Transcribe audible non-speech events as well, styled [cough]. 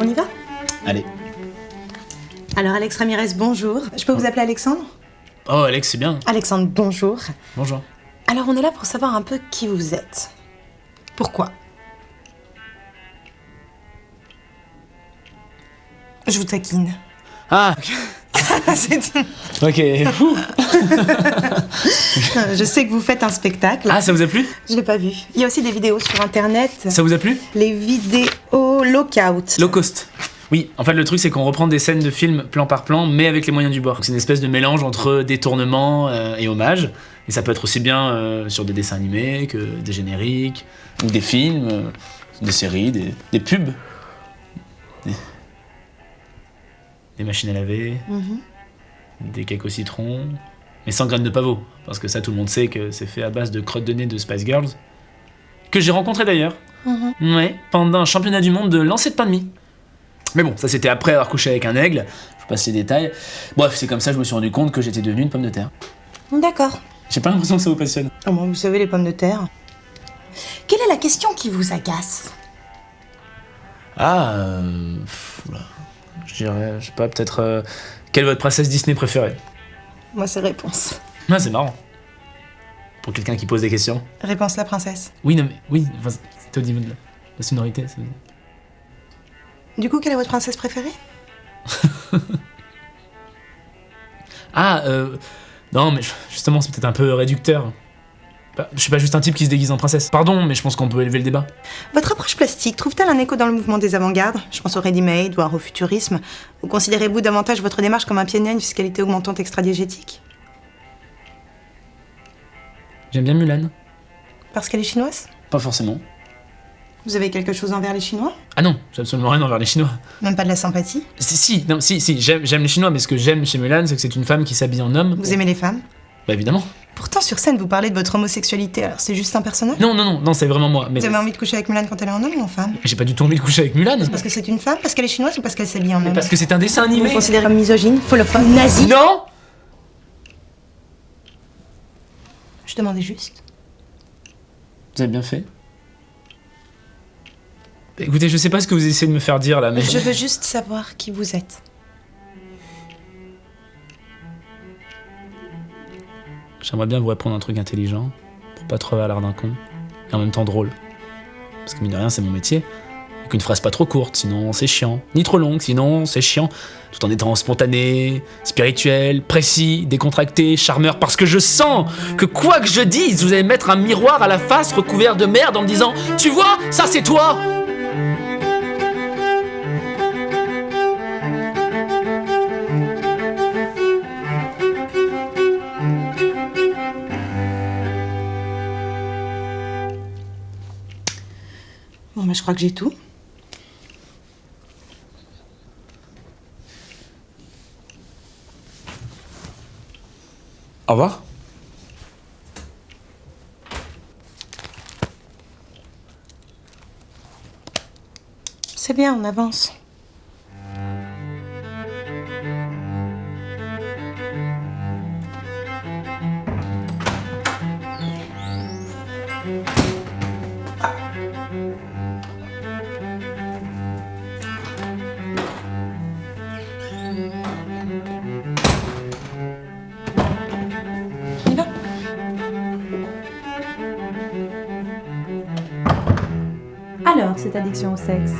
On y va? Allez. Alors Alex Ramirez, bonjour. Je peux vous appeler Alexandre? Oh Alex, c'est bien. Alexandre, bonjour. Bonjour. Alors on est là pour savoir un peu qui vous êtes. Pourquoi? Je vous taquine. Ah, [laughs] C'est- ok. [laughs] Je sais que vous faites un spectacle. ah, ça vous a plu? Je l'ai pas vu. Il y a aussi des vidéos sur internet. Ça vous a plu? Les vidéos lockout. Low cost. Oui, en fait, le truc, c'est qu'on reprend des scènes de films plan par plan, mais avec les moyens du bord. C'est une espèce de mélange entre détournement euh, et hommage. Et ça peut être aussi bien euh, sur des dessins animés que des génériques, ou des films, euh, des séries, des, des pubs. Des machines à laver, Mhm. des cakes au citron, mais sans graines de pavot. Parce que ça, tout le monde sait que c'est fait à base de crottes de nez de Spice Girls. Que j'ai rencontré d'ailleurs. Mhm. Ouais, pendant un championnat du monde de lancer de pain de mie. Mais bon, ça c'était après avoir couché avec un aigle. Je vous passe les détails. Bref, c'est comme ça que je me suis rendu compte que j'étais devenu une pomme de terre. D'accord. J'ai pas l'impression que ça vous passionne. Oh, bon, vous savez, les pommes de terre. Quelle est la question qui vous agace? Ah, euh. Je dirais, je sais pas, peut-être. euh, quelle est votre princesse Disney préférée? Moi, c'est réponse. Ah, c'est marrant. Pour quelqu'un qui pose des questions. Réponse la princesse. Oui, non, mais oui, enfin, c'était au niveau de la, la sonorité. c'est- Du coup, quelle est votre princesse préférée? [laughs] Ah, euh. Non, mais justement, c'est peut-être un peu réducteur. Bah, je suis pas juste un type qui se déguise en princesse. Pardon, mais je pense qu'on peut élever le débat. Votre approche plastique trouve-t-elle un écho dans le mouvement des avant-gardes? Je pense au ready-made, voire au futurisme. Ou considérez-vous davantage votre démarche comme un pionnier à une fiscalité augmentante extra-diégétique? J'aime bien Mulan. Parce qu'elle est chinoise? Pas forcément. Vous avez quelque chose envers les Chinois? Ah non, j'ai absolument rien envers les Chinois. Même pas de la sympathie? Si, si, non, si, si, j'aime j'aime les Chinois, mais ce que j'aime chez Mulan, c'est que c'est une femme qui s'habille en homme. Vous aimez les femmes? Bah évidemment. Pourtant, sur scène, vous parlez de votre homosexualité, alors c'est juste un personnage? Non, non, non, non, c'est vraiment moi. Mais Vous avez envie de coucher avec Mulan quand elle est en homme ou en femme? J'ai pas du tout envie de coucher avec Mulan. Parce que c'est une femme, parce qu'elle est chinoise ou parce qu'elle s'habille en homme? Parce que c'est un dessin animé. vous considérez comme misogyne, folophobe, nazi? Non Je demandais juste. Vous avez bien fait. Écoutez, je sais pas ce que vous essayez de me faire dire là, mais. Je veux juste savoir qui vous êtes. J'aimerais bien vous répondre un truc intelligent, pour pas trop avoir l'air d'un con, et en même temps drôle. Parce que mine de rien, c'est mon métier. Et qu'une phrase pas trop courte, sinon c'est chiant. Ni trop longue, sinon c'est chiant. Tout en étant spontané, spirituel, précis, décontracté, charmeur, parce que je sens que quoi que je dise, vous allez mettre un miroir à la face recouvert de merde en me disant Tu vois, ça c'est toi Bon, bah, je crois que j'ai tout. Au revoir. C'est bien, on avance. alors cette addiction au sexe.